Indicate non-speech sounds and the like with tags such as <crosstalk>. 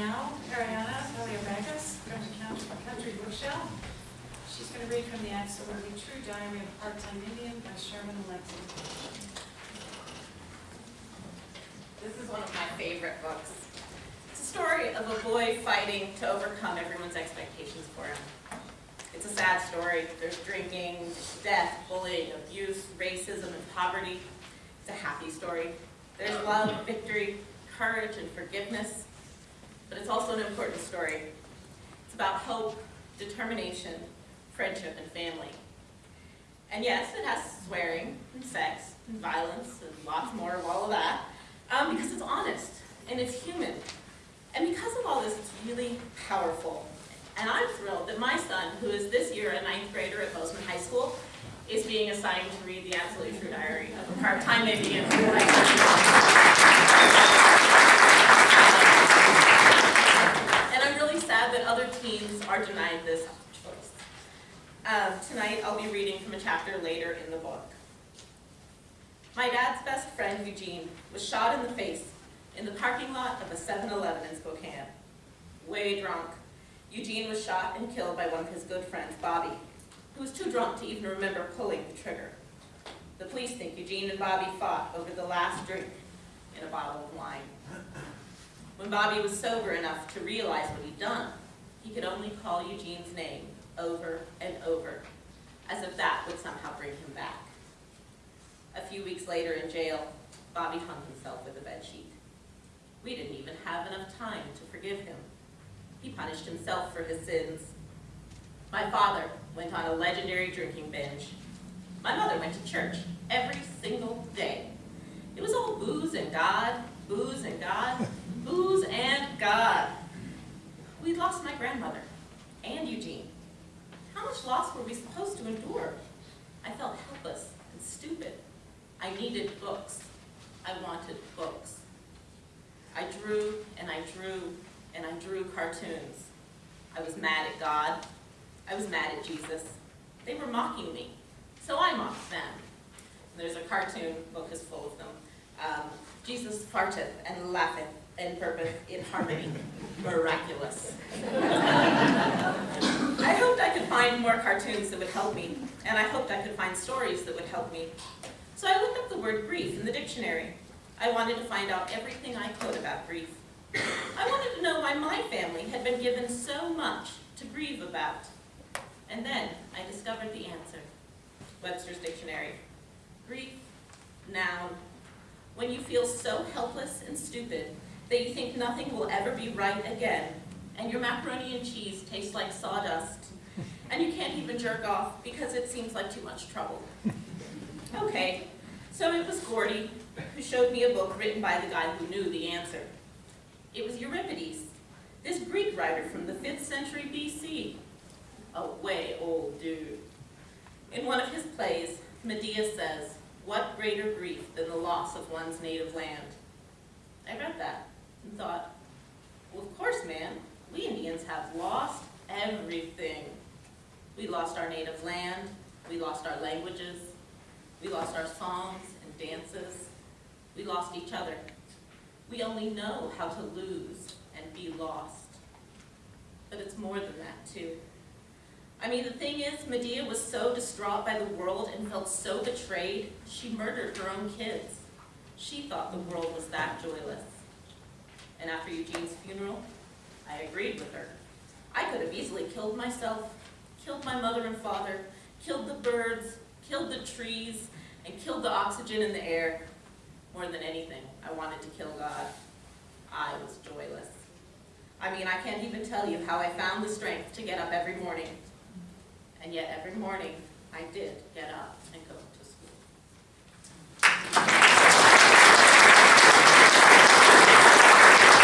now Ariana Paliobagis from the Country Country Bookshelf. She's going to read from the Absolutely True Diary of a Part-Time Indian by Sherman Alexie. This is one of my favorite books. It's a story of a boy fighting to overcome everyone's expectations for him. It's a sad story. There's drinking, death, bullying, abuse, racism, and poverty. It's a happy story. There's love, victory, courage, and forgiveness. But it's also an important story. It's about hope, determination, friendship, and family. And yes, it has swearing, and sex, and violence, and lots more of all of that, um, because it's honest, and it's human. And because of all this, it's really powerful. And I'm thrilled that my son, who is this year a ninth grader at Bozeman High School, is being assigned to read the Absolutely True Diary of a Part-Time Indian. And I'm really sad that other teens are denied this choice. Um, tonight, I'll be reading from a chapter later in the book. My dad's best friend, Eugene, was shot in the face in the parking lot of a 7-Eleven in Spokane. Way drunk, Eugene was shot and killed by one of his good friends, Bobby, who was too drunk to even remember pulling the trigger. The police think Eugene and Bobby fought over the last drink in a bottle of wine. When Bobby was sober enough to realize what he'd done, he could only call Eugene's name over and over, as if that would somehow bring him back. A few weeks later in jail, Bobby hung himself with a bedsheet. We didn't even have enough time to forgive him. He punished himself for his sins. My father went on a legendary drinking binge. My mother went to church every single day. It was all booze and God, booze and God, booze and God. We lost my grandmother and Eugene. How much loss were we supposed to endure? I felt helpless and stupid. I needed books. I wanted books. I drew and I drew and I drew cartoons. I was mad at God. I was mad at Jesus. They were mocking me, so I mocked them. And there's a cartoon, book is full of them. Um, Jesus farteth and laugheth and purpose in harmony. <laughs> Miraculous. I hoped I could find more cartoons that would help me, and I hoped I could find stories that would help me. So I looked up the word grief in the dictionary. I wanted to find out everything I could about grief. I wanted to know why my family had been given so much to grieve about. And then I discovered the answer. Webster's Dictionary. Grief, noun. When you feel so helpless and stupid that you think nothing will ever be right again, and your macaroni and cheese tastes like sawdust, <laughs> and you can't even jerk off because it seems like too much trouble. <laughs> Okay, so it was Gordy who showed me a book written by the guy who knew the answer. It was Euripides, this Greek writer from the 5th century BC. A way old dude. In one of his plays, Medea says, what greater grief than the loss of one's native land? I read that and thought, well, of course, man, we Indians have lost everything. We lost our native land, we lost our languages, we lost our songs and dances, we lost each other. We only know how to lose and be lost. But it's more than that, too. I mean, the thing is, Medea was so distraught by the world and felt so betrayed, she murdered her own kids. She thought the world was that joyless. And after Eugene's funeral, I agreed with her. I could have easily killed myself, killed my mother and father, killed the birds, killed the trees, and killed the oxygen in the air. More than anything, I wanted to kill God. I was joyless. I mean, I can't even tell you how I found the strength to get up every morning. And yet every morning, I did get up and go